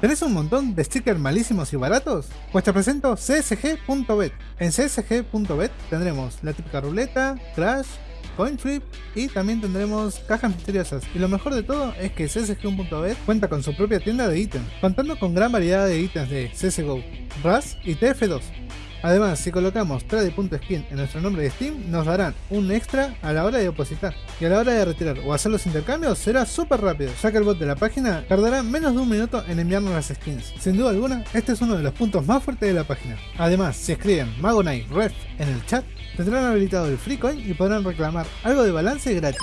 ¿Tenés un montón de stickers malísimos y baratos? Pues te presento csg.bet. En csg.bet tendremos la típica ruleta, crash, coin flip y también tendremos cajas misteriosas. Y lo mejor de todo es que csg.bet cuenta con su propia tienda de ítems, contando con gran variedad de ítems de CSGO, RAS y TF2. Además, si colocamos trade.skin en nuestro nombre de Steam, nos darán un extra a la hora de depositar. Y a la hora de retirar o hacer los intercambios será súper rápido, ya que el bot de la página tardará menos de un minuto en enviarnos las skins. Sin duda alguna, este es uno de los puntos más fuertes de la página. Además, si escriben Magonite Ref en el chat, tendrán habilitado el free coin y podrán reclamar algo de balance gratis.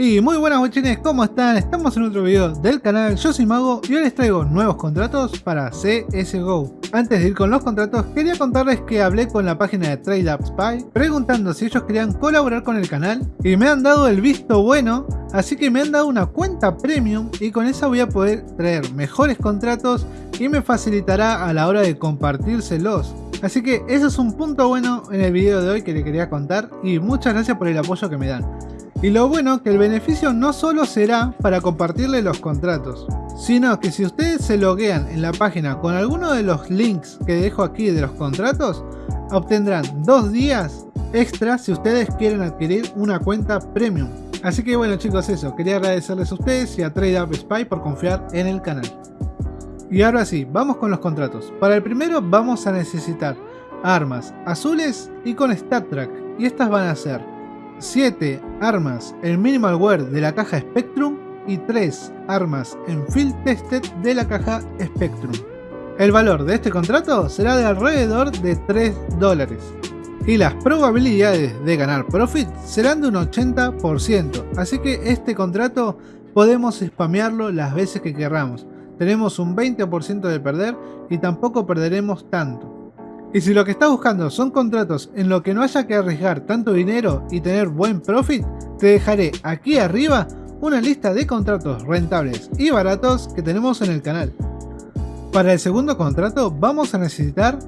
Y muy buenas bochines, ¿cómo están? Estamos en otro video del canal, yo soy Mago y hoy les traigo nuevos contratos para CSGO. Antes de ir con los contratos, quería contarles que hablé con la página de TradeUpSpy preguntando si ellos querían colaborar con el canal y me han dado el visto bueno, así que me han dado una cuenta premium y con esa voy a poder traer mejores contratos y me facilitará a la hora de compartírselos. Así que eso es un punto bueno en el video de hoy que les quería contar y muchas gracias por el apoyo que me dan. Y lo bueno que el beneficio no solo será para compartirle los contratos, sino que si ustedes se loguean en la página con alguno de los links que dejo aquí de los contratos, obtendrán dos días extra si ustedes quieren adquirir una cuenta premium. Así que bueno chicos eso, quería agradecerles a ustedes y a TradeUpSpy por confiar en el canal. Y ahora sí, vamos con los contratos. Para el primero vamos a necesitar armas azules y con Stat Track. Y estas van a ser 7 armas en Minimal Wear de la caja Spectrum y 3 armas en Field Tested de la caja Spectrum. El valor de este contrato será de alrededor de 3 dólares y las probabilidades de ganar profit serán de un 80%, así que este contrato podemos spamearlo las veces que queramos. Tenemos un 20% de perder y tampoco perderemos tanto. Y si lo que estás buscando son contratos en lo que no haya que arriesgar tanto dinero y tener buen profit, te dejaré aquí arriba una lista de contratos rentables y baratos que tenemos en el canal. Para el segundo contrato vamos a necesitar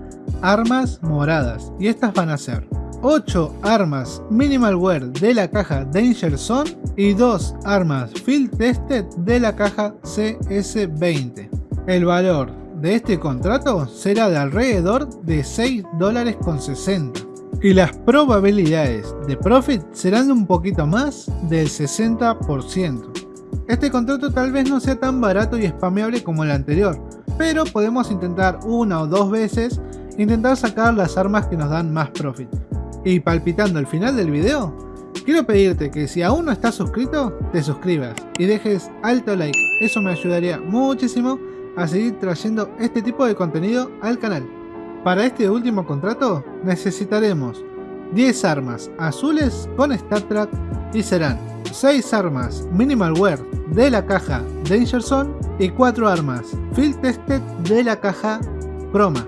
armas moradas y estas van a ser 8 armas Minimal Wear de la caja Danger Zone y 2 armas Field Tested de la caja CS20. El valor de este contrato será de alrededor de 6 dólares con 60 y las probabilidades de profit serán de un poquito más del 60%. Este contrato tal vez no sea tan barato y spameable como el anterior, pero podemos intentar una o dos veces intentar sacar las armas que nos dan más profit. Y palpitando el final del video, quiero pedirte que si aún no estás suscrito, te suscribas y dejes alto like, eso me ayudaría muchísimo a seguir trayendo este tipo de contenido al canal. Para este último contrato necesitaremos 10 armas azules con StatTrack y serán 6 armas Minimal Wear de la caja Danger Zone y 4 armas Field Tested de la caja Chroma.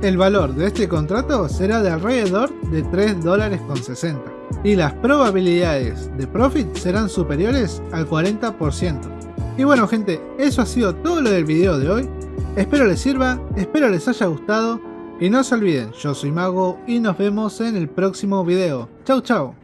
El valor de este contrato será de alrededor de 3 dólares con 60 y las probabilidades de profit serán superiores al 40%. Y bueno gente, eso ha sido todo lo del video de hoy. Espero les sirva, espero les haya gustado. Y no se olviden, yo soy Mago y nos vemos en el próximo video. Chau chau.